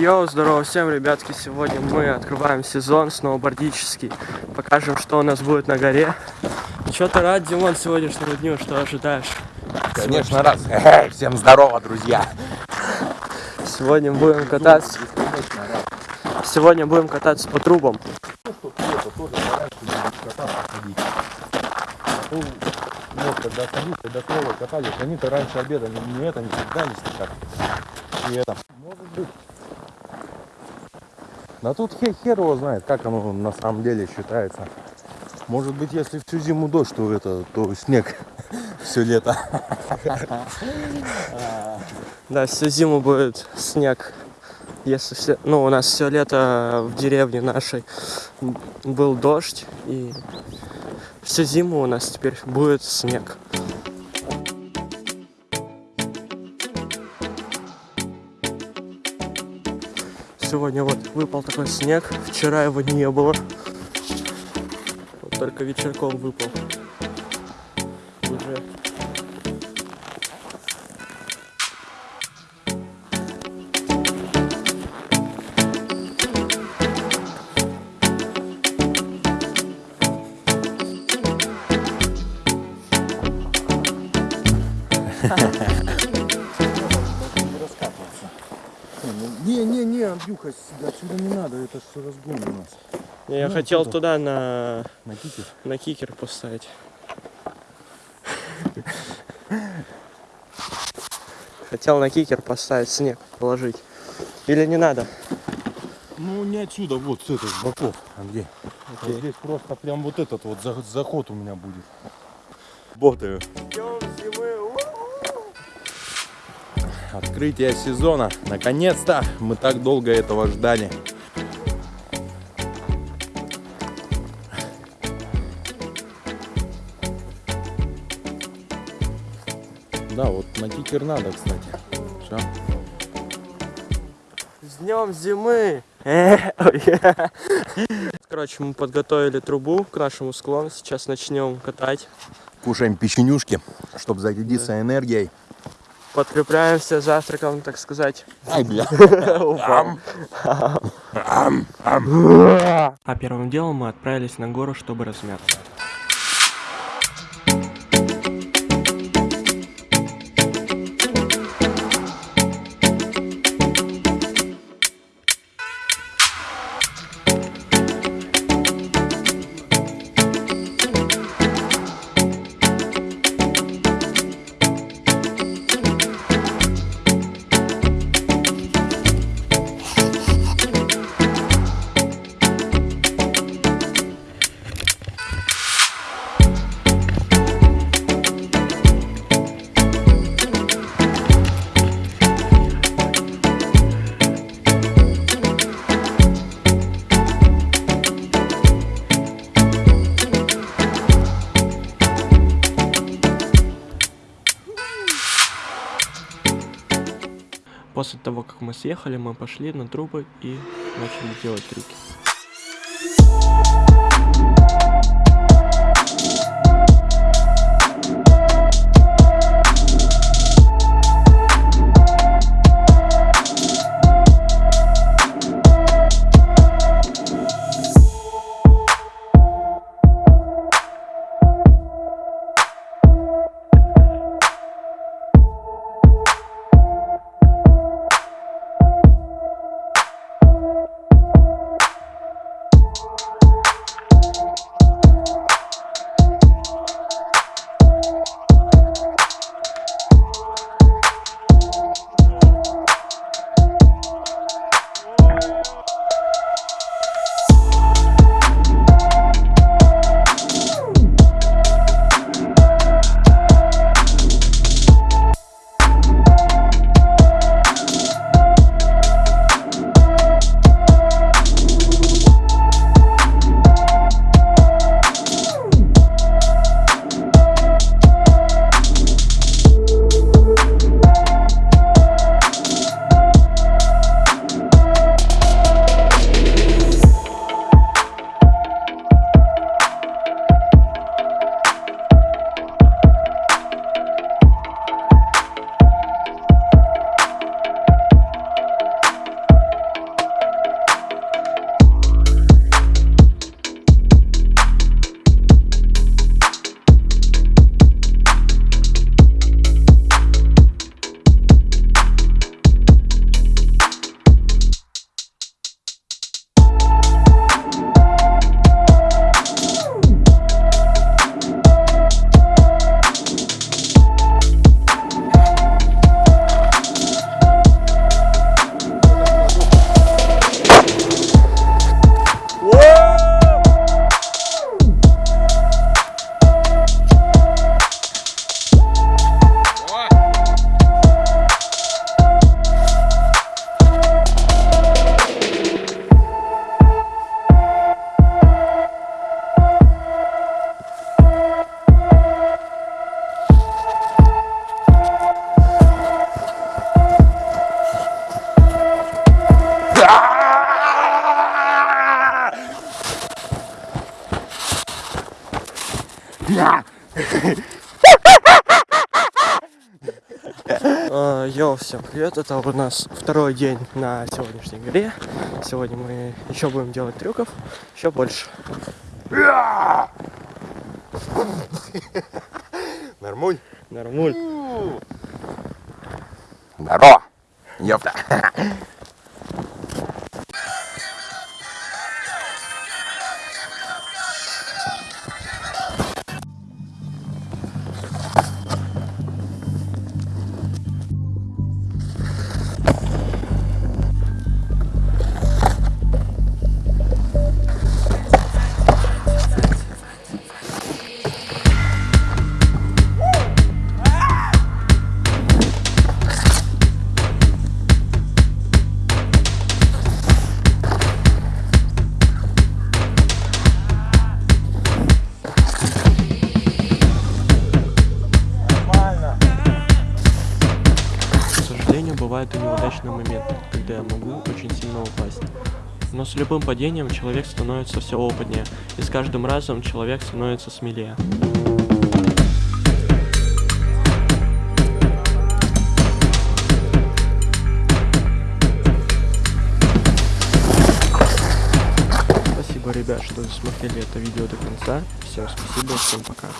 Йоу, здорово всем, ребятки! Сегодня мы открываем сезон сноубордический. Покажем, что у нас будет на горе. Че ты рад, Димон, сегодняшнему дню? Что ожидаешь? Конечно, раз. Эй, всем здорово, друзья. Сегодня будем кататься. Сегодня будем кататься по трубам. Вот, когда ходить, когда снова катались, они-то раньше обеда не, не это, не стекали. И это. Может быть. Да тут хер, хер его знает, как оно на самом деле считается. Может быть, если всю зиму дождь, то это, то снег все лето. Да, всю зиму будет снег. Если все, ну, у нас все лето в деревне нашей был дождь, и всю зиму у нас теперь будет снег. Сегодня вот выпал такой снег, вчера его не было. Вот только вечерком выпал. Уже Не, не, не, Андрюха, отсюда не надо, это все разгон у нас. Я Ну, хотел туда. туда на, На кике. на кикер поставить. Хотел на кикер поставить, снег положить. Или не надо? Ну не отсюда, вот с этой, с боков, Андрей. Вот здесь просто прям вот этот вот за- заход у меня будет. Ботаю. Открытие сезона. Наконец-то мы так долго этого ждали. Да, вот на кикер надо, кстати. Всё. С днем зимы! Э. Короче, мы подготовили трубу к нашему склону. Сейчас начнем катать. Кушаем печенюшки, чтобы зарядиться энергией. Подкрепляемся завтраком, так сказать. Ай, бля. А первым делом мы отправились на гору, чтобы размяться. После того, как мы съехали, мы пошли на трубы и начали делать трюки. А, Йоу, всем привет, это у нас второй день на сегодняшней игре. Сегодня мы еще будем делать трюков, еще больше. Нормуль. Нормуль. Здорово! Ёпта! Бывают и неудачные моменты, когда я могу очень сильно упасть. Но с любым падением человек становится все опытнее, и с каждым разом человек становится смелее. Спасибо, ребят, что досмотрели это видео до конца. Всем спасибо, всем пока.